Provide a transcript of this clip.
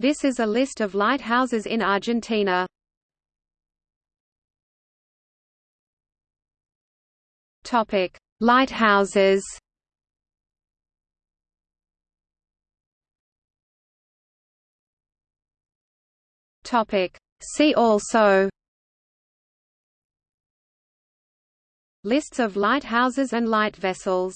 This is a list of lighthouses in Argentina. Topic: Lighthouses. Topic: See also Lists of lighthouses and light vessels